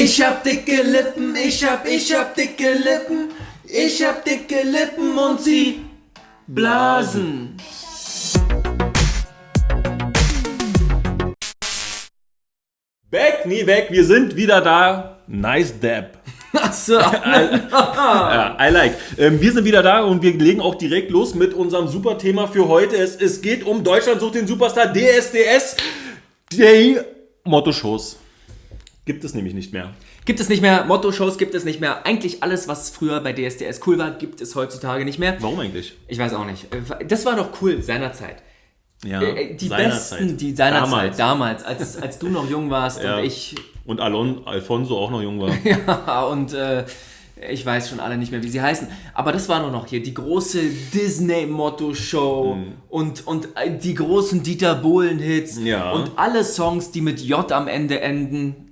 Ich hab dicke Lippen, ich hab, ich hab dicke Lippen. Ich hab dicke Lippen und sie blasen. Back, nie weg, wir sind wieder da. Nice Dab. Achso. Ja, I like. Ähm, wir sind wieder da und wir legen auch direkt los mit unserem super Thema für heute. Es, es geht um Deutschland sucht den Superstar DSDS. Die Motto-Shows. Gibt es nämlich nicht mehr. Gibt es nicht mehr, Motto-Shows gibt es nicht mehr. Eigentlich alles, was früher bei DSDS cool war, gibt es heutzutage nicht mehr. Warum eigentlich? Ich weiß auch nicht. Das war doch cool seinerzeit. Ja, Äh, Die seinerzeit. besten, die seinerzeit, Damals. damals, als, als du noch jung warst Ja. und ich Und Alon, Alfonso auch noch jung war. Ja, und äh, ich weiß schon alle nicht mehr, wie sie heißen. Aber das war nur noch hier die große Disney-Motto-Show Mhm. und, und äh, die großen Dieter Bohlen-Hits Ja. und alle Songs, die mit J am Ende enden.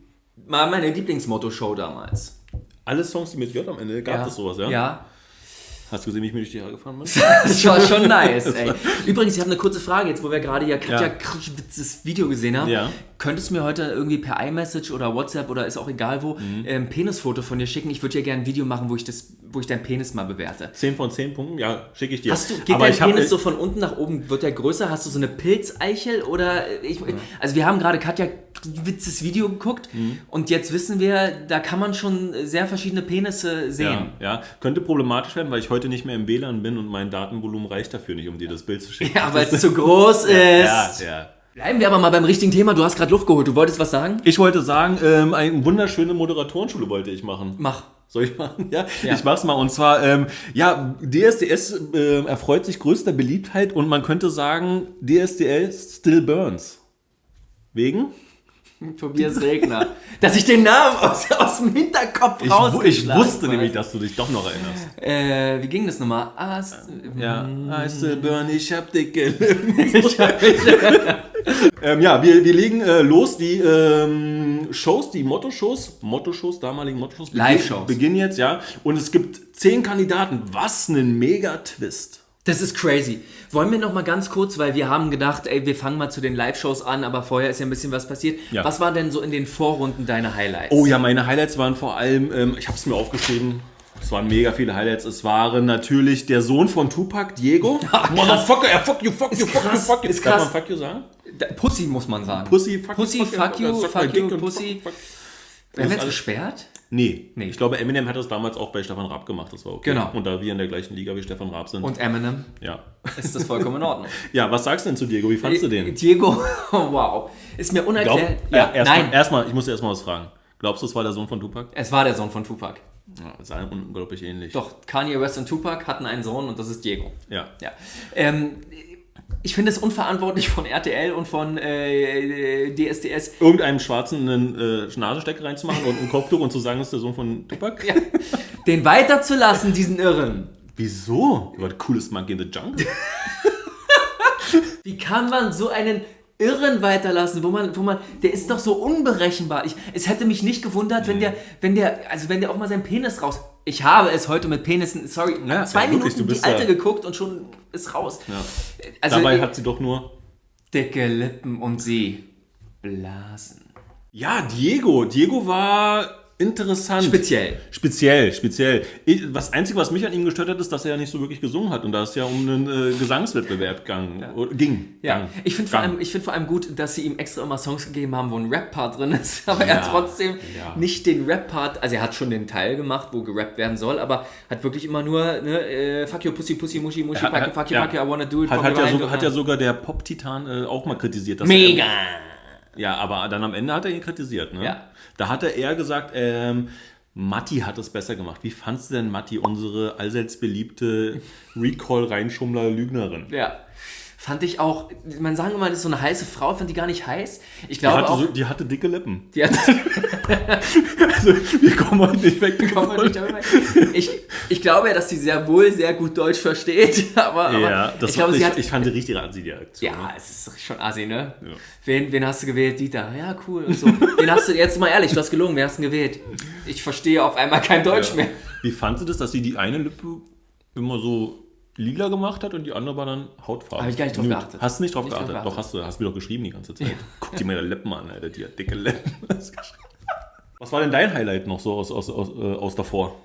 War meine Lieblingsmotto-Show damals. Alle Songs, die mit J am Ende, gab es sowas, ja? Ja. Hast du gesehen, wie ich mir durch die Haare gefahren bin? Das war schon nice, ey. Übrigens, ich habe eine kurze Frage, jetzt wo wir gerade ja Katja Ja. Video gesehen haben. Ja. Könntest du mir heute irgendwie per iMessage oder WhatsApp oder ist auch egal wo, Mhm. ein Penisfoto von dir schicken? Ich würde dir gerne ein Video machen, wo ich, das, wo ich deinen Penis mal bewerte. 10 von 10 Punkten? Ja, schicke ich dir. Hast du, geht Aber dein ich hab- Penis so von unten nach oben, wird der größer? Hast du so eine Pilzeichel oder äh, ich, also wir haben gerade Katja Witzes Video geguckt Mhm. und jetzt wissen wir, da kann man schon sehr verschiedene Penisse sehen. Ja, ja, könnte problematisch werden, weil ich heute nicht mehr im WLAN bin und mein Datenvolumen reicht dafür nicht, um dir das Bild zu schicken. Ja, weil es zu groß ist. ja, ja. Bleiben wir aber mal beim richtigen Thema. Du hast gerade Luft geholt. Du wolltest was sagen? Ich wollte sagen, ähm, eine wunderschöne Moderatorenschule wollte ich machen. Mach. Soll ich machen? Ja, Ja. ich mach's mal. Und zwar, ähm, ja, DSDS äh, erfreut sich größter Beliebtheit und man könnte sagen, DSDS still burns. Wegen? Tobias Regner. Dass ich den Namen aus, aus dem Hinterkopf Ich, wu- ich wusste habe. nämlich, dass du dich doch noch erinnerst. Äh, wie ging das nochmal? Es- Ja, I still burn, ich hab dicke Lippen. ähm, ja, wir, wir legen äh, los. Die ähm, Shows, die Motto-Shows, Motto-Shows, damaligen Motto-Shows, Live-Shows. beginnen jetzt, ja. Und es gibt zehn Kandidaten. Was ein Mega-Twist. Das ist crazy. Wollen wir noch mal ganz kurz, weil wir haben gedacht, ey, wir fangen mal zu den Live-Shows an, aber vorher ist ja ein bisschen was passiert. Ja. Was waren denn so in den Vorrunden deine Highlights? Oh ja, meine Highlights waren vor allem, ähm, ich habe es mir aufgeschrieben. Es waren mega viele Highlights. Es waren natürlich der Sohn von Tupac, Diego. Motherfucker, ja, fuck you, fuck you, fuck you, fuck you. ist Darf krass. man fuck you sagen? Pussy muss man sagen. Pussy, fuck Pussy, fuck you, fuck you, Pussy. Werden wir jetzt gesperrt? Nee. Nee. Ich glaube, Eminem hat das damals auch bei Stefan Raab gemacht. Das war okay. Genau. Und da wir in der gleichen Liga wie Stefan Raab sind. Und Eminem ja. ist das vollkommen in Ordnung. Ja, was sagst du denn zu Diego? Wie fandst du den? Diego, wow. Ist mir unerklärt. ja, erstmal, nein, erstmal, ich muss dir erstmal was fragen. Glaubst du, es war der Sohn von Tupac? es war der Sohn von Tupac. Ja, ist ein- unglaublich ähnlich. Doch, Kanye West und Tupac hatten einen Sohn und das ist Diego. Ja. Ja. Ähm, ich finde es unverantwortlich von RTL und von äh, DSDS. Irgendeinem Schwarzen einen äh, Nasenstecker reinzumachen und ein Kopftuch und zu sagen, es ist der Sohn von Tupac? Ja, den weiterzulassen, diesen Irren. Wieso? War der coolest Monkey in the Jungle. Wie kann man so einen Irren weiterlassen, wo man, wo man, der ist doch so unberechenbar. Ich, es hätte mich nicht gewundert, wenn der, wenn der, also wenn der auch mal seinen Penis raus. Ich habe es heute mit Penissen, sorry, Ja, zwei ja, wirklich, Minuten du die alte ja- geguckt und schon ist raus. Ja. Also Dabei hat sie doch nur. dicke Lippen und sie blasen. Ja, Diego. Diego war interessant. Speziell. Speziell, speziell. Ich, was Einzige, was mich an ihm gestört hat, ist, dass er ja nicht so wirklich gesungen hat und da es ja um einen äh, Gesangswettbewerb gang, oder ging. Ja, gang, ich finde vor, allem- ich find vor allem gut, dass sie ihm extra immer Songs gegeben haben, wo ein Rap-Part drin ist, aber er Ja, trotzdem ja. nicht den Rap-Part, also er hat schon den Teil gemacht, wo gerappt werden soll, aber hat wirklich immer nur, ne, äh, fuck you, pussy, pussy, mushy, mushy, Hat- fuck you, fuck you, ja. fuck you, I wanna do it, Hat, hat, ja to hat ja sogar der Pop-Titan äh, auch mal kritisiert. Dass Mega! Er, ja, aber dann am Ende hat er ihn kritisiert. Ne? Ja. Da hat er eher gesagt, ähm, Matti hat es besser gemacht. Wie fandst du denn Matti, unsere allseits beliebte Recall-Reinschummler-Lügnerin? Ja. Fand ich auch, man sagen immer, das ist so eine heiße Frau, fand die gar nicht heiß. Ich Die glaube hatte, auch, so, die hatte dicke Lippen. die hat, Also, wir kommen heute nicht weg. Kommt man nicht darüber. ich, ich glaube ja, dass sie sehr wohl sehr gut Deutsch versteht, aber, aber Ja, das ich glaube, ich, sie hat ich fand die richtige Art, die Aktion. Ja, es ist schon assi, ne? Ja. Wen, wen hast du gewählt? Dieter. Ja, cool. Und so. wen hast du, jetzt mal ehrlich, du hast gelungen, wen hast du gewählt? Ich verstehe auf einmal kein Deutsch mehr. Wie fandst du das, dass sie die eine Lippe immer so lila gemacht hat und die andere war dann Hautfarbe? Hab ich gar nicht drauf Nude. geachtet. Hast du nicht drauf Nicht drauf geachtet? geachtet. Doch, hast du. Hast mir doch geschrieben die ganze Zeit. Guck dir meine Lippen an, Alter, die hat dicke Lippen. Was war denn dein Highlight noch so aus, aus, aus, äh, aus davor?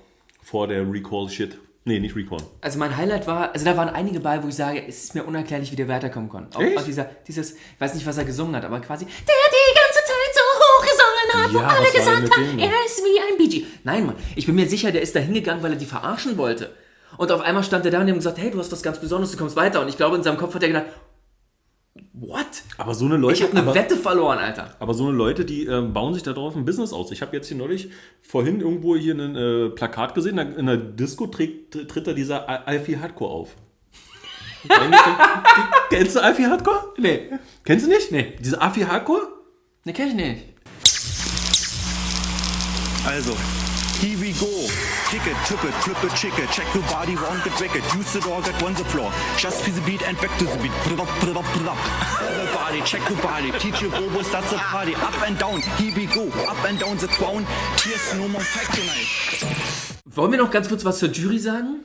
Vor der Recall-Shit. Nee, nicht Recall. Also mein Highlight war, also da waren einige bei, wo ich sage, es ist mir unerklärlich, wie der weiterkommen konnte. Auch, auch dieser, dieses, ich weiß nicht, was er gesungen hat, aber quasi, der die ganze Zeit so hoch gesungen hat, wo Ja, alle war denn gesagt haben, er ist wie ein Gee. Nein, Mann, ich bin mir sicher, der ist da hingegangen, weil er die verarschen wollte. Und auf einmal stand er da und die haben gesagt, hey, du hast was ganz Besonderes, du kommst weiter. Und ich glaube, in seinem Kopf hat er gedacht, what? Aber so eine Leute, Ich habe eine aber, Wette verloren, Alter. aber so eine Leute, die ähm, bauen sich da drauf ein Business aus. Ich habe jetzt hier neulich vorhin irgendwo hier ein äh, Plakat gesehen, in der Disco trägt, tritt da dieser Al- Alfie Hardcore auf. Kennst du Alfie Hardcore? Nee, Kennst du nicht? Nee. Diese Alfie Hardcore? ne, kenn ich nicht. Also, here we go. Kick it, tip it, flip it, chick it. Check your body, round get wicked. Use it all, get on the floor. Just feel the beat and back to the beat. Put it up. Everybody, check your body. Teach your bobos, that's a party. Up and down, here we go. Up and down the crown. Here's no more fight tonight. Wollen wir noch ganz kurz was zur Jury sagen?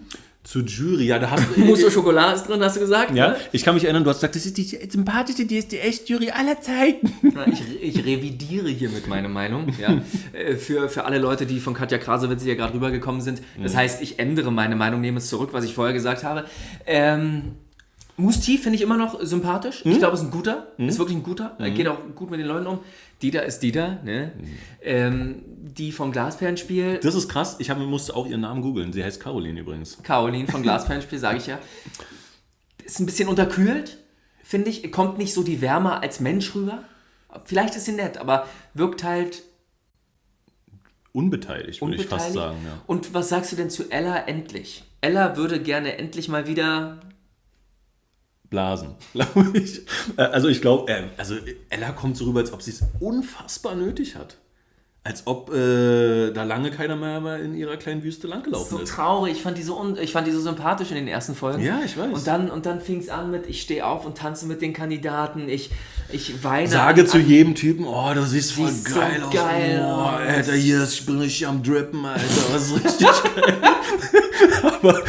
Zur Jury, ja, da hast du. Mousse au Chocolat ist drin, hast du gesagt? Ja, ne? ich kann mich erinnern, du hast gesagt, das ist die sympathischste DSDS-Jury aller Zeiten. Ich, ich revidiere hiermit meine Meinung. Ja. Äh, Für, für alle Leute, die von Katja Krasowitz hier gerade rübergekommen sind. Das heißt, ich ändere meine Meinung, nehme es zurück, was ich vorher gesagt habe. Ähm, Musti finde ich immer noch sympathisch. Ich glaube, ist ein guter. Ist wirklich ein guter. Er geht auch gut mit den Leuten um. Dieter ist Dieter. Ne? Ähm, die vom Glasperlenspiel, Das ist krass, ich hab, musste auch ihren Namen googeln. Sie heißt Caroline übrigens. Caroline vom Glasperlenspiel, sage ich ja, ist ein bisschen unterkühlt, finde ich. Kommt nicht so die Wärme als Mensch rüber. Vielleicht ist sie nett, aber wirkt halt Unbeteiligt, würde ich fast sagen. Ja. Und was sagst du denn zu Ella endlich? Ella würde gerne endlich mal wieder. Blasen, glaube ich. Also ich glaube, äh, also Ella kommt so rüber, als ob sie es unfassbar nötig hat. Als ob äh, da lange keiner mehr in ihrer kleinen Wüste langgelaufen So ist. traurig, ich fand, die so un ich fand die so sympathisch in den ersten Folgen. Ja, ich weiß. Und dann, und dann fing es an mit, ich stehe auf und tanze mit den Kandidaten, ich, ich weine. Sage an, zu jedem Typen, oh, das sieht voll Siehst so geil aus. geil oh. Alter, hier, ich bin richtig am Drippen, Alter. Das ist richtig geil.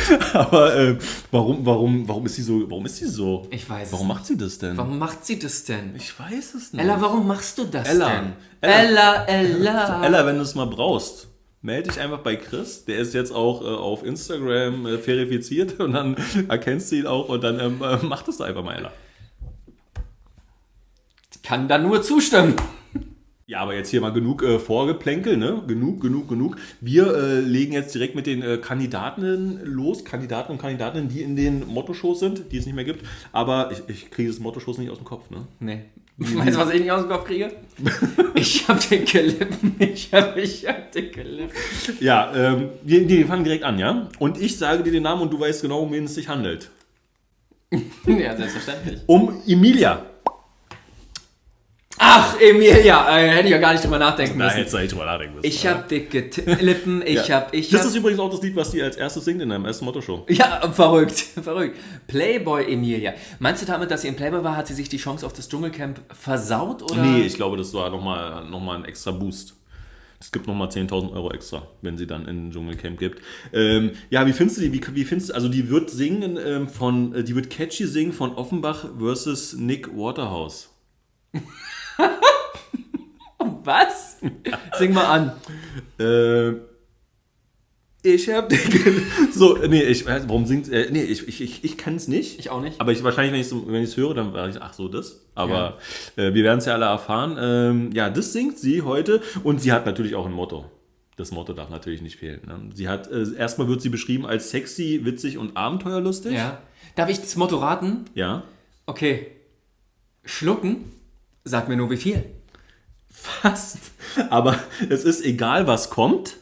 aber äh, warum, warum, warum ist sie so, warum ist sie so? Ich weiß es Warum macht sie das denn? Warum macht sie das denn? Ich weiß es nicht. Ella, warum machst du das Ella. denn? Ella. Ella, Ella. Ella, wenn du es mal brauchst, melde dich einfach bei Chris. Der ist jetzt auch äh, auf Instagram äh, verifiziert und dann erkennst du ihn auch und dann ähm, äh, mach das doch einfach mal, Ella. Kann da nur zustimmen. Ja, aber jetzt hier mal genug äh, Vorgeplänkel, ne? Genug, genug, genug. Wir äh, legen jetzt direkt mit den äh, Kandidaten los, Kandidaten und Kandidatinnen, die in den Motto-Shows sind, die es nicht mehr gibt. Aber ich, ich kriege das Motto-Shows nicht aus dem Kopf, ne? Nee. Weißt du, was ich nicht aus dem Kopf kriege? Ich hab dicke Lippen. Ich hab, ich hab dicke Lippen. Ja, ähm, wir, wir fangen direkt an, ja? Und ich sage dir den Namen und du weißt genau, um wen es sich handelt. Ja, selbstverständlich. Um Emilia. Ach, Emilia. Äh, hätte ich ja gar nicht drüber nachdenken Da müssen. hättest du eigentlich drüber nachdenken müssen. Ich hab dicke T Lippen. Ich Ja. hab, ich Das hab, ist übrigens auch das Lied, was die als erstes singt in deinem ersten Motto-Show. Ja, verrückt, verrückt. Playboy Emilia. Meinst du damit, dass sie in Playboy war, hat sie sich die Chance auf das Dschungelcamp versaut? Oder? Nee, ich glaube, das war nochmal noch mal ein extra Boost. Es gibt nochmal 10.000 Euro extra, wenn sie dann in den Dschungelcamp gibt. Ähm, ja, wie findest du die? Wie, wie findest du, also die wird singen ähm, von, äh, die wird catchy singen von Offenbach versus Nick Waterhouse. Was? Sing mal an. Äh, ich hab dicke... So, nee, ich, äh, warum singt... Äh, nee, ich, ich, ich, ich kann es nicht. Ich auch nicht. Aber ich, wahrscheinlich, wenn ich so, wenn ich es höre, dann werde ich, ach so, das. Aber äh, wir werden es ja alle erfahren. Ähm, ja, das singt sie heute und sie hat natürlich auch ein Motto. Das Motto darf natürlich nicht fehlen. Ne? Sie hat, äh, erstmal wird sie beschrieben als sexy, witzig und abenteuerlustig. Ja. Darf ich das Motto raten? Ja. Okay. Schlucken? Sag mir nur wie viel. Fast. Aber es ist egal, was kommt.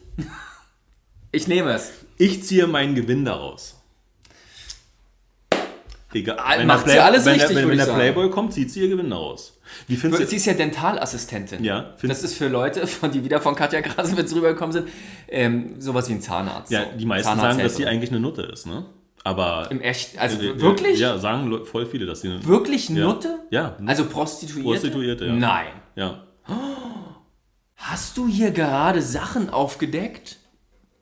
Ich nehme es. Ich ziehe meinen Gewinn daraus. Egal. Ah, Wenn macht sie alles wenn richtig, der, wenn, wenn der sagen. Playboy kommt, zieht sie ihr Gewinn daraus. Wie findest du Sie ist ja Dentalassistentin. Ja, Das ist für Leute, von die wieder von Katja Krasowitz rübergekommen sind, ähm, sowas wie ein Zahnarzt. Ja, die meisten sagen, dass sie eigentlich eine Nutte ist, ne? Aber. Im echt, also äh, wirklich? Ja, sagen voll viele, dass sie. Wirklich Ja. Nutte? Ja. Also Prostituierte? Prostituierte, ja. Nein. Ja. Hast du hier gerade Sachen aufgedeckt?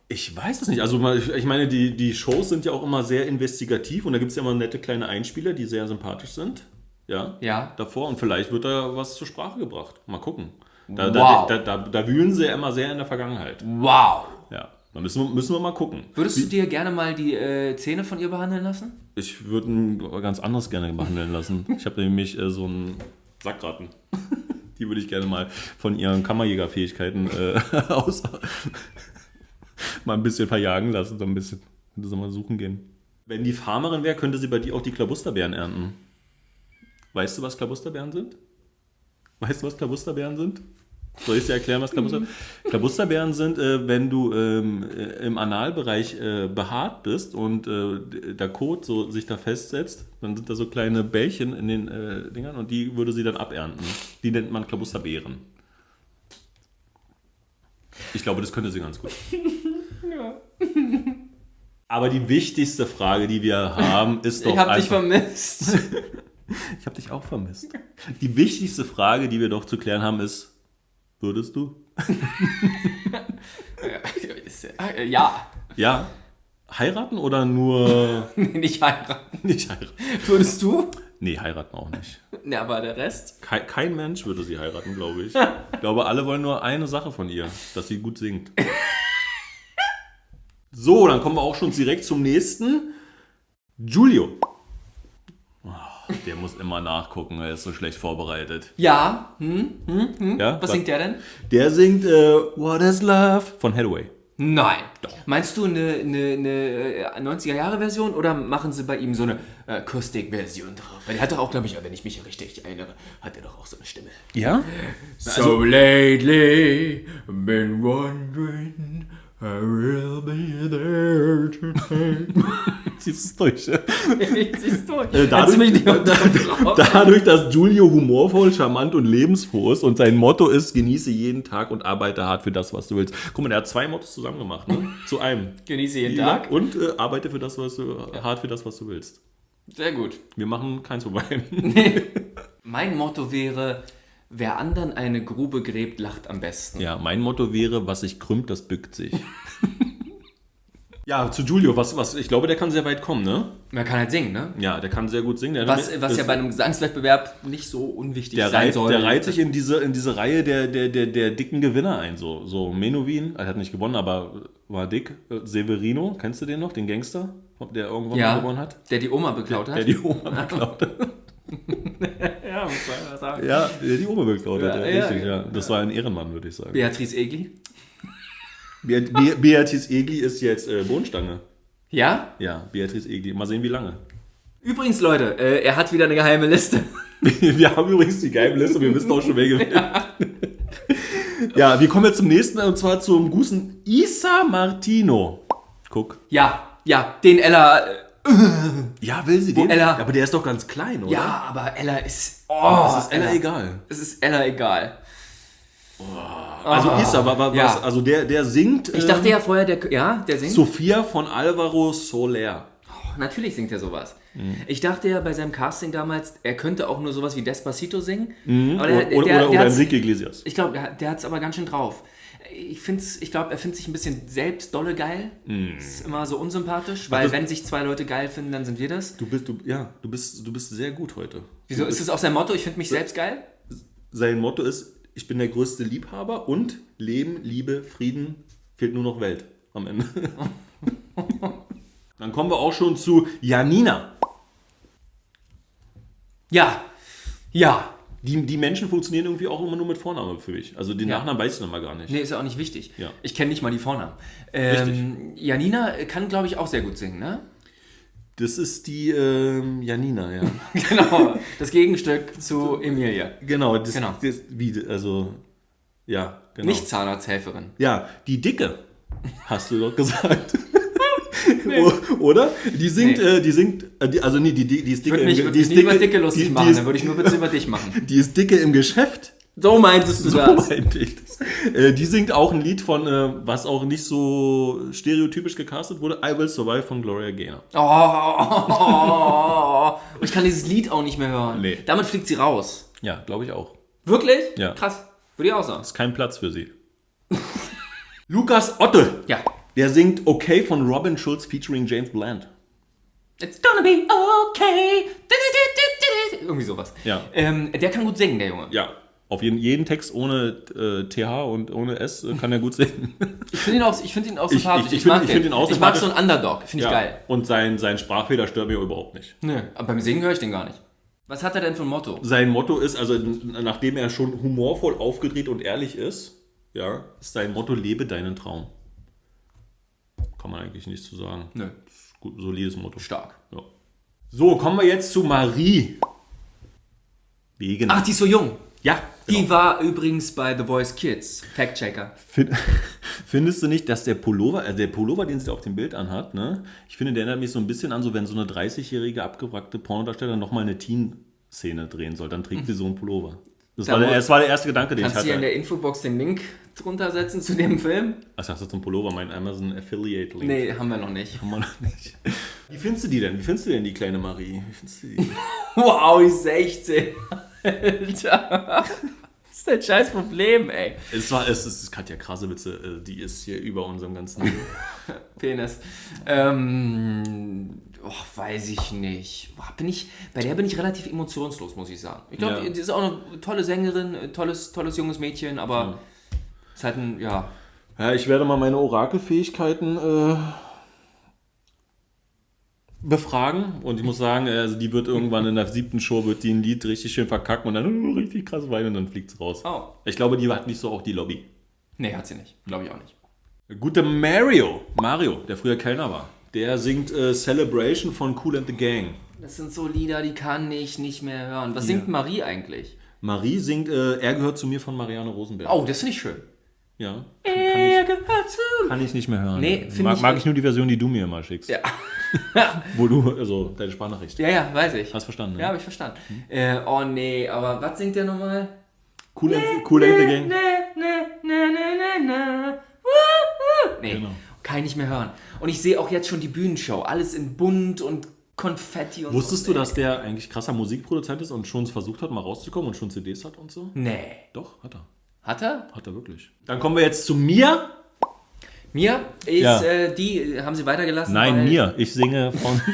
Ich weiß es nicht. Also, ich meine, die, die Shows sind ja auch immer sehr investigativ und da gibt es ja immer nette kleine Einspieler, die sehr sympathisch sind. Ja. Ja. Davor und vielleicht wird da was zur Sprache gebracht. Mal gucken. Da, Wow. da, da, da, da wühlen sie ja immer sehr in der Vergangenheit. Wow. Da müssen wir, müssen wir mal gucken. Würdest du dir gerne mal die äh, Zähne von ihr behandeln lassen? Ich würde ein ganz anderes gerne behandeln lassen. Ich habe nämlich äh, so einen Sackratten. Die würde ich gerne mal von ihren Kammerjägerfähigkeiten äh, aus mal ein bisschen verjagen lassen, so ein bisschen. Könnte sie mal suchen gehen. Wenn die Farmerin wäre, könnte sie bei dir auch die Klabusterbeeren ernten. Weißt du, was Klabusterbeeren sind? Weißt du, was Klabusterbeeren sind? Soll ich dir erklären, was Klabusterbeeren sind? Klabusterbeeren sind, äh, wenn du ähm, äh, im Analbereich äh, behaart bist und äh, der Kot so sich da festsetzt, dann sind da so kleine Bällchen in den äh, Dingern und die würde sie dann abernten. Die nennt man Klabusterbeeren. Ich glaube, das könnte sie ganz gut. Aber die wichtigste Frage, die wir haben, ist doch Ich hab dich vermisst. ich habe dich auch vermisst. Die wichtigste Frage, die wir doch zu klären haben, ist: Würdest du? Ja. Ja. Heiraten oder nur Nicht heiraten. nicht heiraten? Würdest du? Nee, heiraten auch nicht. Ne, aber der Rest? Kein, kein Mensch würde sie heiraten, glaube ich. Ich glaube, alle wollen nur eine Sache von ihr, dass sie gut singt. So, dann kommen wir auch schon direkt zum nächsten. Giulio. Der muss immer nachgucken, er ist so schlecht vorbereitet. Ja. Hm? Hm? Hm? Ja, Was singt der denn? Der singt äh, What is Love von Hathaway. Nein. Meinst du eine, eine, eine 90er-Jahre-Version oder machen sie bei ihm so eine Akustik-Version drauf? Weil der hat doch auch, glaube ich, wenn ich mich richtig erinnere, hat er doch auch so eine Stimme. Ja? So lately, been wondering, I will be there tonight. Siehst es durch. Siehst du? Äh, Kannst du mich nicht dadurch, dass Giulio humorvoll, charmant und lebensfroh ist und sein Motto ist, genieße jeden Tag und arbeite hart für das, was du willst. Guck mal, der hat zwei Mottos zusammen gemacht, ne? Zu einem. Genieße jeden Tag. Und äh, arbeite für das, was du, hart für das, was du willst. Sehr gut. Wir machen keins vorbei. Mein Motto wäre, wer anderen eine Grube gräbt, lacht am besten. ja, mein Motto wäre, was sich krümmt, das bückt sich. ja, zu Giulio, was, was, ich glaube, der kann sehr weit kommen, ne? Man kann halt singen, ne? Ja, der kann sehr gut singen. Der Was, was ja bei einem Gesangswettbewerb nicht so unwichtig der sein reiht, soll. der reiht sich in diese, in diese Reihe der, der, der, der dicken Gewinner ein. So, so Menowin, er hat nicht gewonnen, aber war dick. Severino, kennst du den noch, den Gangster, der irgendwann ja, gewonnen hat? der die Oma beklaut hat. Der die Oma beklaut hat. ja, muss man sagen. Ja, der die hat, ja, Ja, ja, richtig, ja. ja. Das war ein Ehrenmann, würde ich sagen. Beatrice Egli. Be Be Beatrice Egli ist jetzt äh, Bohnenstange. Ja? Ja, Beatrice Egli. Mal sehen, wie lange. Übrigens, Leute, äh, er hat wieder eine geheime Liste. Wir haben übrigens die geheime Liste, wir wissen auch schon, wer gewinnt. Ja, wir kommen jetzt zum nächsten, und zwar zum guten Isa Martino. Guck. Ja, ja, den Ella. Ja, will sie den? Ella- Aber der ist doch ganz klein, oder? ja, aber Ella ist. Oh, Das ist Ella egal. Es ist Ella egal. Also Isa, war, war, Ja. was, also der, der singt Ich dachte ja vorher, der. Ja, der singt. Sophia von Alvaro Soler. Natürlich singt er sowas. Mhm. Ich dachte ja bei seinem Casting damals, er könnte auch nur sowas wie Despacito singen. Mhm. Oder, der, oder, der, oder, der oder Enrique Iglesias. Ich glaube, der, der hat es aber ganz schön drauf. Ich, find's, ich glaube, er findet sich ein bisschen selbst dolle geil. Ist immer so unsympathisch, weil das- wenn sich zwei Leute geil finden, dann sind wir das. Du bist, du, ja, du bist, du bist sehr gut heute. Wieso ist es auch sein Motto? Ich finde mich selbst geil? Sein Motto ist, ich bin der größte Liebhaber und Leben, Liebe, Frieden, fehlt nur noch Welt am Ende. Dann kommen wir auch schon zu Janina. Ja. Ja. Die, die Menschen funktionieren irgendwie auch immer nur mit Vornamen für mich. Also den Ja. Nachnamen weiß ich noch mal gar nicht. Nee, ist ja auch nicht wichtig. Ja. Ich kenne nicht mal die Vornamen. Ähm, Janina kann, glaube ich, auch sehr gut singen, ne? Das ist die ähm, Janina, ja. genau. Das Gegenstück zu Emilia. genau, das, Genau. Das, wie, also, ja, genau. Nicht Zahnarzthelferin. Ja, die Dicke, hast du doch gesagt. O- Oder? Die singt, Nee. äh, die singt, äh, also nee, die, die, die ist Ich dicke würde mich, würd die mich über Dicke lustig die, machen, die, ist, dann würde ich nur Witze über dich machen. die ist dicke im Geschäft. So meintest du So das. meinte ich das. Äh, die singt auch ein Lied von, äh, was auch nicht so stereotypisch gecastet wurde, I Will Survive von Gloria Gaynor. Oh, ich kann dieses Lied auch nicht mehr hören. Nee. Damit fliegt sie raus. Ja, glaube ich auch. Wirklich? Ja. Krass. Würde ich auch sagen. Ist kein Platz für sie. Lukas Otte, Ja. Der singt Okay von Robin Schulz featuring James Bland. It's gonna be okay. Irgendwie sowas. Ja. Ähm, der kann gut singen, der Junge. Ja. Auf jeden, jeden Text ohne äh, TH und ohne S äh, kann er gut singen. Ich finde ihn, auch- ich find ihn auch Ich- sympathisch. ich- ich find- mag ich den. find ihn auch Ich mag so einen Underdog. Finde ich geil. Und sein, sein Sprachfehler stört mich überhaupt nicht. Nö, aber beim Singen höre ich den gar nicht. Was hat er denn für ein Motto? Sein Motto ist, also nachdem er schon humorvoll aufgedreht und ehrlich ist, ja, ist sein Motto, lebe deinen Traum. Kann man eigentlich nichts zu sagen. Nö, Gut, solides Motto. stark. Ja. So, kommen wir jetzt zu Marie. Wegen. Ach, die ist so jung. ja, Die genau. war übrigens bei The Voice Kids. Fact-Checker. Fin- Findest du nicht, dass der Pullover, also der Pullover, den sie auf dem Bild anhat, ne? Ich finde, der erinnert mich so ein bisschen an, so wenn so eine 30-jährige abgewrackte Pornodarstellerin nochmal eine Teen-Szene drehen soll, dann trägt sie so einen Pullover. Das Da war, der, das war der erste Gedanke, den ich Kannst du hier in hatte. der Infobox den Link drunter setzen zu dem Film? Ach, ich dachte zum Pullover, mein Amazon Affiliate Link. Nee, haben wir noch nicht. Kann man noch nicht. Wie findest du die denn? Wie findest du denn die kleine Marie? Wie findest du die? Wow, ich 16. Alter. Was ist dein scheiß Problem, ey? es war, es ist Katja Krasewitze, äh, die ist hier über unserem ganzen. Penis. Ähm, och, weiß ich nicht. Bin ich, bei der bin ich relativ emotionslos, muss ich sagen. Ich glaube, Ja. die ist auch eine tolle Sängerin, äh, tolles, tolles junges Mädchen, aber ist halt ein, ja. Ja, ich werde mal meine Orakelfähigkeiten äh, befragen und ich muss sagen, äh, also die wird irgendwann in der siebten Show wird die ein Lied richtig schön verkacken und dann uh, richtig krass weinen und dann fliegt es raus. Oh. Ich glaube, die hat nicht so auch die Lobby. Nee, hat sie nicht. Glaube ich auch nicht. Gute Mario, Mario, der früher Kellner war, der singt äh, Celebration von Cool and the Gang. Das sind so Lieder, die kann ich nicht mehr hören. Was singt Marie eigentlich? Marie singt äh, Er gehört zu mir von Marianne Rosenberg. Oh, das finde ich schön. Ja. Er gehört zu Kann ich nicht mehr hören. Nee, find mag, ich- mag ich nur die Version, die du mir immer schickst. Ja. Wo du, also deine Sprachnachricht. ja, ja, weiß ich. Hast verstanden, ne? Ja, habe ich verstanden. Äh, oh nee, aber was singt der nochmal? Cool, and, cool and the Gang. Ne, ne, ne, ne, ne, ne. Woo, woo. Nee, Genau. Kann ich nicht mehr hören. Und ich sehe auch jetzt schon die Bühnenshow. Alles in bunt und Konfetti und Wusstest so. du, dass der eigentlich krasser Musikproduzent ist und schon versucht hat, mal rauszukommen und schon CDs hat und so? Nee. Doch, hat er. Hat er? Hat er wirklich. Dann kommen wir jetzt zu mir. Mir ist, Ja. äh, die haben sie weitergelassen. Nein, mir. Ich singe von.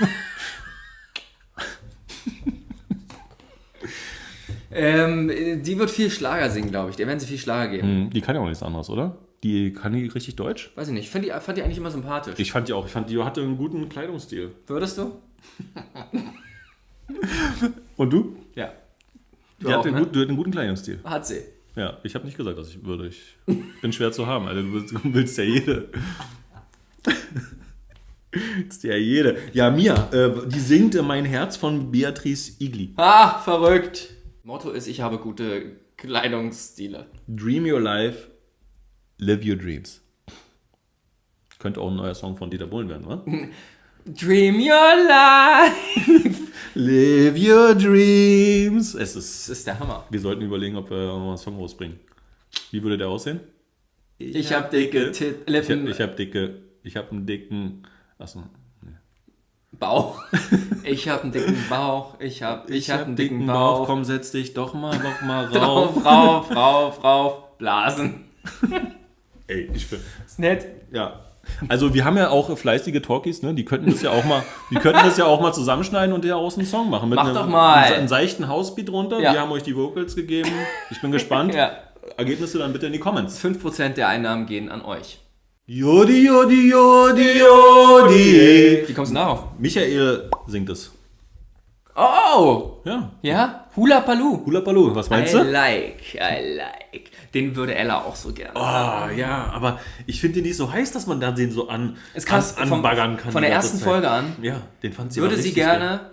Ähm, äh, die wird viel Schlager singen, glaube ich. Der werden sie viel Schlager geben. Hm, die kann ja auch nichts anderes, oder? Die kann die richtig Deutsch? Weiß ich nicht. Ich fand die, fand die eigentlich immer sympathisch. Ich fand die auch. Ich fand die hatte einen guten Kleidungsstil. Würdest du? Und du? Ja. Die auch, hatte einen, ne? gut, die hat einen guten Kleidungsstil. Hat sie. Ja, ich habe nicht gesagt, dass ich würde. Ich bin schwer zu haben. Alter, du willst, du willst ja jede. ist ja jede. Ja, Mia, äh, die singt äh, Mein Herz von Beatrice Igli. Ah, verrückt. Motto ist, ich habe gute Kleidungsstile. Dream Your Life, Live Your Dreams. Könnte auch ein neuer Song von Dieter Bohlen werden, oder? Dream your life. Live Your Dreams. Es ist, ist der Hammer. wir sollten überlegen, ob wir mal einen Song rausbringen. Wie würde der aussehen? Ich habe dicke Tit Ich habe Lippen, ich hab dicke, ich habe einen dicken, achso, Bauch. Ich habe einen dicken Bauch. Ich habe ich hab einen dicken, Bauch. Komm, setz dich doch mal noch mal Rauf, rauf. rauf, rauf, rauf. Blasen. Ey, ich bin, Ist nett. ja. Also wir haben ja auch fleißige Talkies, ne? Die könnten das ja auch mal, die könnten das ja auch mal zusammenschneiden und daraus einen Song machen. Mit Mach einem, doch mal. Einen, einen seichten Housebeat runter. Ja. Wir haben euch die Vocals gegeben. Ich bin gespannt. Ja. Ergebnisse dann bitte in die Comments. 5% der Einnahmen gehen an euch. Jodi, jodi, jodi, jodi. Wie kommst du darauf? Michael singt es. Oh! Ja. Ja? Hula Palu. Hula Baloo, was meinst I du? like, I like. Den würde Ella auch so gerne. Ah, ja, aber ich finde den nicht so heiß, dass man da den so an, Ist krass, an, vom- anbaggern kann. von der ersten Zeit. Folge an Ja, den fand sie würde sie richtig gerne,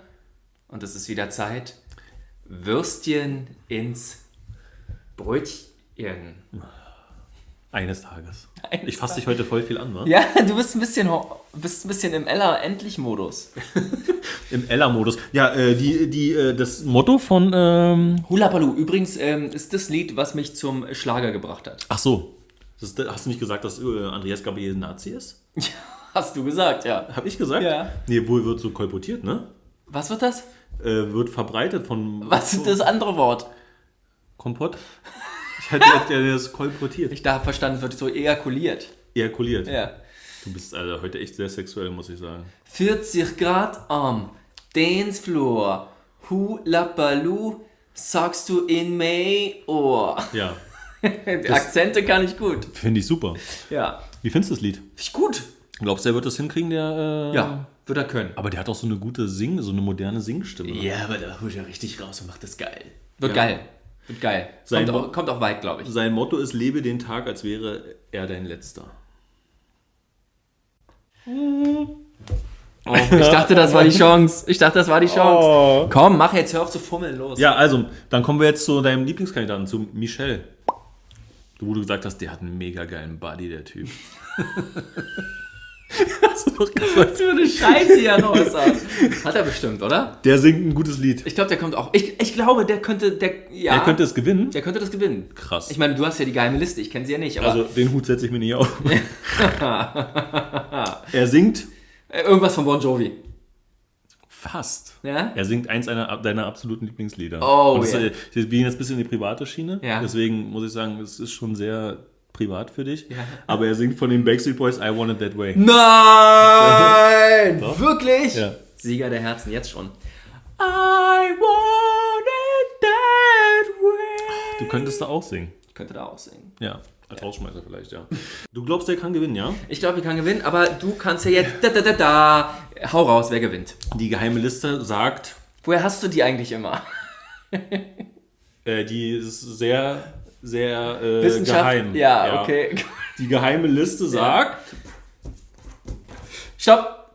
und es ist wieder Zeit, Würstchen ins Brötchen. Eines Tages. Eines ich fasse dich heute voll viel an, ne? Ja, du bist ein bisschen, bist ein bisschen im Ella-Endlich-Modus. Im Ella-Modus. Ja, äh, die, die, äh, das Motto von. Ähm Hula Palu, übrigens ähm, ist das Lied, was mich zum Schlager gebracht hat. Ach so. Das hast du nicht gesagt, dass äh, Andreas Gabriel ein Nazi ist? Hast du gesagt, ja. Hab ich gesagt? Ja. Nee, wohl wird so kolportiert, ne? Was wird das? Äh, wird verbreitet von. Was ist das andere Wort? Kompott? Ich hätte jetzt ja das kolportiert. Ich da hab verstanden, wird so ejakuliert. Ejakuliert. Ja. Du bist also heute echt sehr sexuell, muss ich sagen. 40 Grad am Dancefloor. Hula Palu. Sagst du in May? Oh. Ja, Die Akzente kann ich gut. finde ich super. Ja. Wie findest du das Lied? Finde ich gut. Glaubst du, er wird das hinkriegen, der... Äh, Ja, wird er können. Aber der hat auch so eine gute Sing, so eine moderne Singstimme. Ja, aber da holt er richtig raus und macht das geil. Wird Ja. geil. Wird geil. Sein Kommt auch, kommt auch weit, glaube ich. Sein Motto ist, lebe den Tag, als wäre er dein letzter. Oh, ich dachte, das war die Chance. Ich dachte, das war die Chance. Oh. Komm, mach jetzt, hör auf zu fummeln, los. Ja, also, dann kommen wir jetzt zu deinem Lieblingskandidaten, zu Michel. Wo du gesagt hast, der hat einen mega geilen Body, der Typ. hast du doch gesagt. Was für eine Scheiße hier raus. Hat er bestimmt, oder? Der singt ein gutes Lied. Ich glaube, der kommt auch. Ich, ich glaube, der könnte, der, ja, Er könnte es gewinnen. der könnte das gewinnen. Krass. Ich meine, du hast ja die geheime Liste, ich kenne sie ja nicht, aber Also, den Hut setze ich mir nicht auf. er singt äh, irgendwas von Bon Jovi. fast. Ja? Er singt eins einer, deiner absoluten Lieblingslieder. Oh, ja. äh, Wir gehen jetzt ein bisschen in die private Schiene. Ja. Deswegen muss ich sagen, es ist schon sehr privat für dich. Ja. Aber er singt von den Backstreet Boys I Want It That Way. Nein! Wirklich? Ja. Sieger der Herzen, jetzt schon. I want it that way. Du könntest da auch singen. Ich könnte da auch singen. Ja. Als Rausschmeißer vielleicht, ja. Du glaubst, der kann gewinnen, ja? Ich glaube, wir kann gewinnen, aber du kannst ja jetzt da da da da. Hau raus, wer gewinnt. Die geheime Liste sagt, Woher hast du die eigentlich immer? äh, die ist sehr, sehr äh, Wissenschaft? geheim. Ja, okay. Die geheime Liste sagt, Stopp.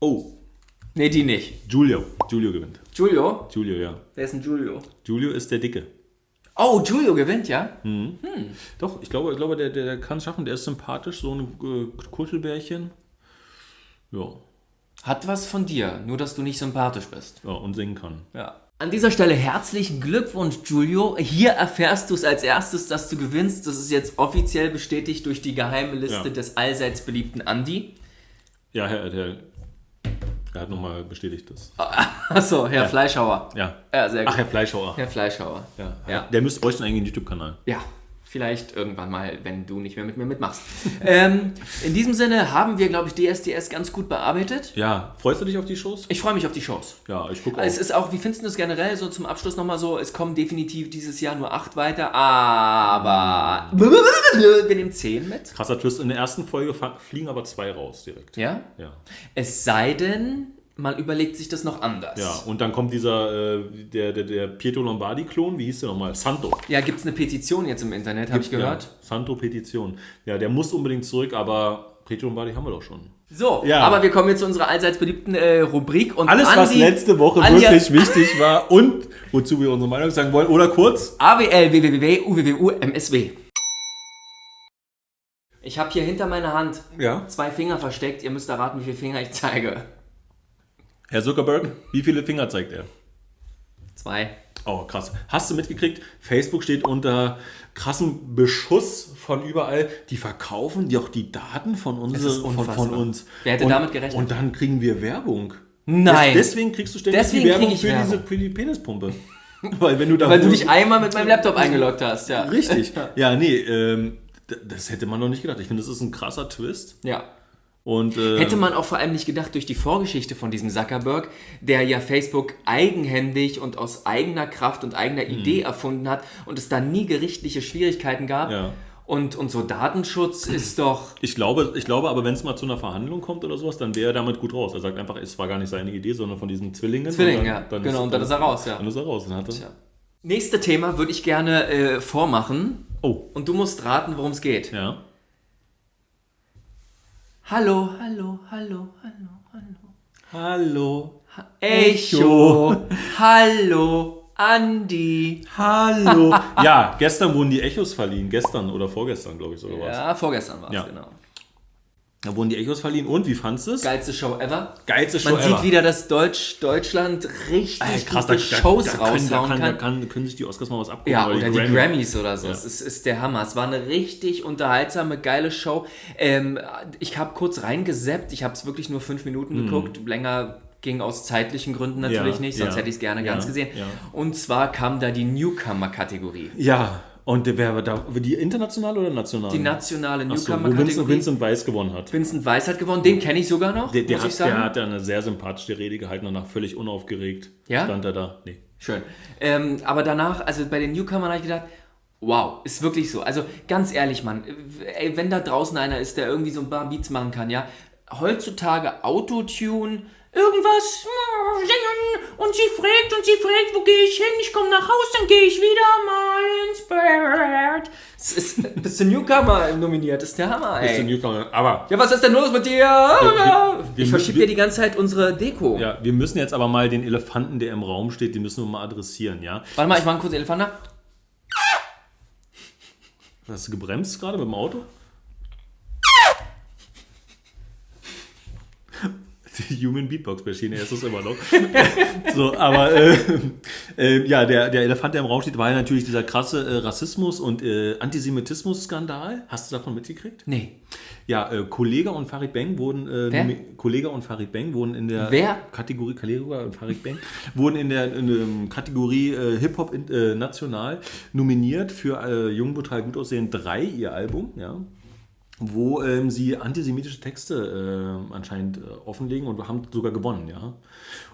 oh, Nee, die nicht. Giulio. Giulio gewinnt. Giulio? Giulio, ja. Wer ist ein Giulio? Giulio ist der Dicke. Oh, Giulio gewinnt, ja? Doch, ich glaube, ich glaube der, der, der kann es schaffen. Der ist sympathisch, so ein äh, Kuschelbärchen. Ja, Hat was von dir, nur dass du nicht sympathisch bist. ja, und singen kann. Ja. An dieser Stelle herzlichen Glückwunsch, Giulio. Hier erfährst du es als erstes, dass du gewinnst. Das ist jetzt offiziell bestätigt durch die geheime Liste Ja. des allseits beliebten Andi. Ja, Herr, der, der hat nochmal bestätigt das. Achso, Herr Fleischhauer. Ja. Ja, sehr gut. Ach, Herr Fleischhauer. Herr Fleischhauer. Ja. Ja. Der müsste bräuchte eigentlich einen YouTube-Kanal. Ja, vielleicht irgendwann mal, wenn du nicht mehr mit mir mitmachst. ähm, in diesem Sinne haben wir, glaube ich, DSDS ganz gut bearbeitet. Ja, freust du dich auf die Shows? Ich freue mich auf die Shows. Ja, ich gucke auch. Es ist auch, wie findest du das generell so zum Abschluss nochmal so? Es kommen definitiv dieses Jahr nur acht weiter, aber wir nehmen zehn mit. Krasser Twist. In der ersten Folge fliegen aber zwei raus direkt. Ja? Ja. Es sei denn, man überlegt sich das noch anders. Ja, und dann kommt dieser, äh, der, der, der Pietro Lombardi-Klon, wie hieß der nochmal? Santo. Ja, gibt es eine Petition jetzt im Internet, habe ich gehört. Ja, Santo-Petition. Ja, der muss unbedingt zurück, aber Pietro Lombardi haben wir doch schon. So, Ja. aber wir kommen jetzt zu unserer allseits beliebten äh, Rubrik. Und Alles, was Andi- letzte Woche hat- wirklich wichtig war und wozu wir unsere Meinung sagen wollen. Oder kurz, AWL, WWW, UWWU, MSW. Ich habe hier hinter meiner Hand ja. zwei Finger versteckt. Ihr müsst erraten, wie viele Finger ich zeige. Herr Zuckerberg, wie viele Finger zeigt er? Zwei. Oh, krass. Hast du mitgekriegt? Facebook steht unter krassem Beschuss von überall. Die verkaufen doch die Daten von, uns. ist von, von uns. Wer hätte und, damit gerechnet? Und dann kriegen wir Werbung. Nein. Des- Deswegen kriegst du ständig Deswegen die Werbung für, Werbung. Diese, für die Penispumpe. Weil wenn du da Weil du dich einmal mit meinem Laptop eingeloggt hast, ja. Richtig. Ja, nee, ähm, das hätte man noch nicht gedacht. Ich finde, das ist ein krasser Twist. Ja. Und, äh, Hätte man auch vor allem nicht gedacht durch die Vorgeschichte von diesem Zuckerberg, der ja Facebook eigenhändig und aus eigener Kraft und eigener Idee erfunden hat und es da nie gerichtliche Schwierigkeiten gab. Ja. Und, und so Datenschutz ist doch. Ich glaube, ich glaube aber, wenn es mal zu einer Verhandlung kommt oder sowas, dann wäre er damit gut raus. Er sagt einfach, es war gar nicht seine Idee, sondern von diesen Zwillingen. Zwilling, ja. Genau, und dann ist er raus, ja. Dann ist er raus. Dann hat er, Ja. Nächste Thema würde ich gerne äh, vormachen. Oh, Und du musst raten, worum es geht. ja. Hallo, hallo, hallo, hallo, hallo. Hallo. Echo. hallo, Andi. Hallo. ja, gestern wurden die Echos verliehen. Gestern oder vorgestern, glaube ich, sogar was. Ja, vorgestern war es, Ja. genau. Da wurden die Echos verliehen. Und, wie fandest du es? Geilste Show ever. Geilste Show Man ever. sieht wieder, dass Deutsch, Deutschland richtig Ey, krass, gute da, Shows da, da, raushauen kann, kann. da kann, können sich die Oscars mal was abgucken. Ja, oder oder die Grammy. Grammys oder so. Es ist, ist der Hammer. Es war eine richtig unterhaltsame, geile Show. Ähm, ich habe kurz reingeseppt. Ich habe es wirklich nur fünf Minuten geguckt. Länger ging aus zeitlichen Gründen natürlich Mhm. Ja, nicht, sonst ja, hätte ich es gerne ja, ganz gesehen. ja. Und zwar kam da die Newcomer-Kategorie. Ja, und wer war da? Die internationale oder nationale? Die nationale Achso, wo Vincent, Newcomer-Kategorie. Vincent Weiss gewonnen hat. Vincent Weiss hat gewonnen. Den kenne ich sogar noch, Der, der, muss ich hat, sagen. der hat ja eine sehr sympathische Rede gehalten, danach völlig unaufgeregt Ja? stand er da. Nee. Schön. Ähm, aber danach, also bei den Newcomern habe ich gedacht, wow, ist wirklich so. Also ganz ehrlich, Mann, ey, wenn da draußen einer ist, der irgendwie so ein paar Beats machen kann, ja, heutzutage Autotune, irgendwas singen und sie fragt und sie fragt, wo gehe ich hin? Ich komme nach Haus, dann gehe ich wieder mal ins Bett. Das ist, bist du Newcomer nominiert, das ist der Hammer, Bist du ey. Newcomer. Aber Ja, was ist denn los mit dir? wir- Ich verschiebe dir die ganze Zeit unsere Deko. ja, wir müssen jetzt aber mal den Elefanten, der im Raum steht, den müssen wir mal adressieren, ja? Warte mal, ich mache einen kurzen Elefant. nach. Hast du gebremst gerade mit dem Auto? Die Human Beatbox Maschine ist es immer noch. so, aber äh, äh, ja, der, der Elefant, der im Raum steht, war ja natürlich dieser krasse äh, Rassismus- und äh, Antisemitismus-Skandal. Hast du davon mitgekriegt? Nee. Ja, äh, Kollega und Farid Bang wurden äh, Kollega und Farid Bang wurden in der Wer? Kategorie Kollega und Farid Bang wurden in der, in der Kategorie äh, Hip Hop in- national nominiert für äh, Jung brutal gut aussehen 3 ihr Album, ja. Wo ähm, sie antisemitische Texte äh, anscheinend äh, offenlegen und haben sogar gewonnen, ja.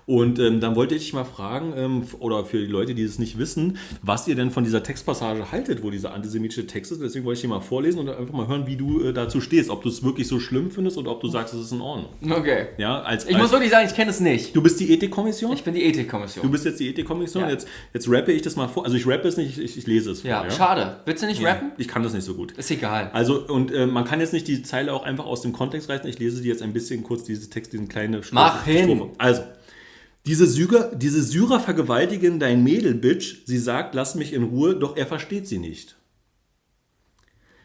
Und ähm, dann wollte ich dich mal fragen, ähm, oder für die Leute, die es nicht wissen, was ihr denn von dieser Textpassage haltet, wo dieser antisemitische Text ist. Deswegen wollte ich dir mal vorlesen und einfach mal hören, wie du äh, dazu stehst. Ob du es wirklich so schlimm findest oder ob du sagst, es ist in Ordnung. Okay. Ja, als, Ich als, muss wirklich sagen, ich kenne es nicht. du bist die Ethikkommission? Ich bin die Ethikkommission. Du bist jetzt die Ethikkommission. Ja. Jetzt, jetzt rappe ich das mal vor. Also ich rappe es nicht, ich, ich lese es ja, vor. schade. Willst du nicht rappen? Ich kann das nicht so gut. Ist egal. Also, und äh, man kann jetzt nicht die Zeile auch einfach aus dem Kontext reißen. Ich lese die jetzt ein bisschen kurz, diese Text, diesen kleinen Strophe. Mach hin. Strophe. Also, diese Syrer, diese Syrer vergewaltigen dein Mädel, Bitch. Sie sagt, lass mich in Ruhe, doch er versteht sie nicht.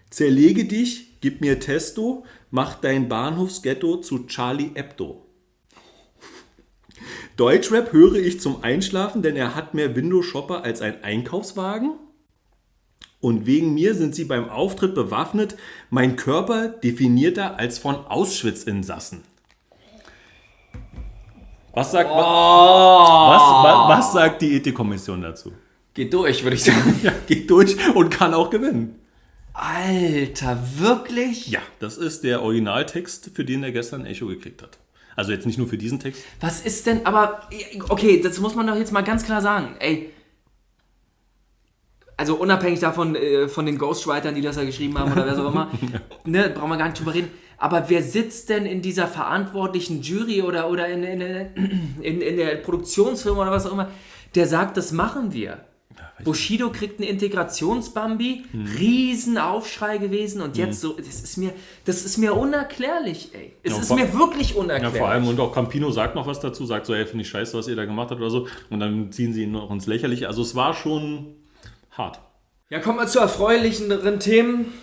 Zerlege dich, gib mir Testo, mach dein Bahnhofsghetto zu Charlie Hebdo. Deutschrap höre ich zum Einschlafen, denn er hat mehr Window-Shopper als ein Einkaufswagen. Und wegen mir sind sie beim Auftritt bewaffnet, mein Körper definierter als von Auschwitz-Insassen. Was sagt, was, was, was sagt die Ethikkommission dazu? Geht durch, würde ich sagen. Ja, geht durch und kann auch gewinnen. Alter, wirklich? Ja, das ist der Originaltext, für den er gestern Echo gekriegt hat. Also jetzt nicht nur für diesen Text. Was ist denn, aber, okay, das muss man doch jetzt mal ganz klar sagen. Ey, also unabhängig davon, äh, von den Ghostwritern, die das da geschrieben haben oder wer so immer, ne, brauchen wir gar nicht drüber reden. Aber wer sitzt denn in dieser verantwortlichen Jury oder, oder in, in, in, in der Produktionsfirma oder was auch immer, der sagt, das machen wir? Bushido kriegt einen Integrationsbambi, Riesenaufschrei gewesen und jetzt so, das ist mir, das ist mir unerklärlich, ey. Es Ja, ist vor- mir wirklich Ja, unerklärlich. vor allem, und auch Campino sagt noch was dazu, sagt so, ey, finde ich scheiße, was ihr da gemacht habt oder so. Und dann ziehen sie ihn noch ins Lächerliche. Also es war schon hart. Ja, kommen wir zu erfreulicheren Themen.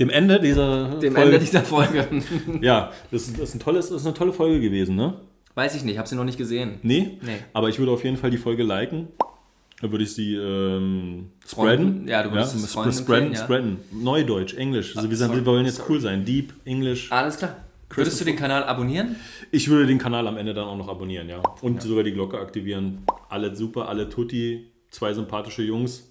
Dem Ende dieser Dem Folge. Ende dieser Folge. Ja, das, ist- das, ist ein tolles, das ist eine tolle Folge gewesen, ne? Weiß ich nicht, habe sie noch nicht gesehen. Nee? Nee. Aber ich würde auf jeden Fall die Folge liken. Dann würde ich sie ähm, spreaden. Ja, du würdest es sp- spreaden, empfehlen, ja. spreaden. Neudeutsch, Englisch. Also wir, sorry, wir wollen jetzt sorry. cool sein. Deep, Englisch. Alles klar. Würdest du den Kanal abonnieren? Ich würde den Kanal am Ende dann auch noch abonnieren, ja. Und sogar die Glocke aktivieren. Alle super, alle Tutti, zwei sympathische Jungs.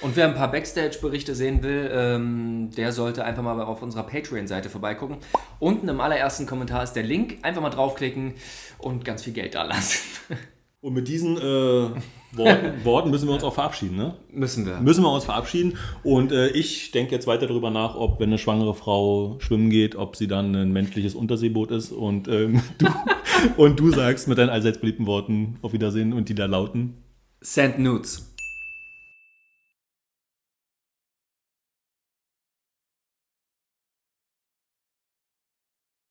Und wer ein paar Backstage-Berichte sehen will, ähm, der sollte einfach mal auf unserer Patreon-Seite vorbeigucken. Unten im allerersten Kommentar ist der Link. Einfach mal draufklicken und ganz viel Geld da lassen. Und mit diesen äh, Worten, Worten müssen wir uns auch verabschieden, ne? Müssen wir. Müssen wir uns verabschieden. Und äh, ich denke jetzt weiter darüber nach, ob, wenn eine schwangere Frau schwimmen geht, ob sie dann ein menschliches Unterseeboot ist. Und, ähm, du, und du sagst mit deinen allseits beliebten Worten auf Wiedersehen und die da lauten. Send Nudes.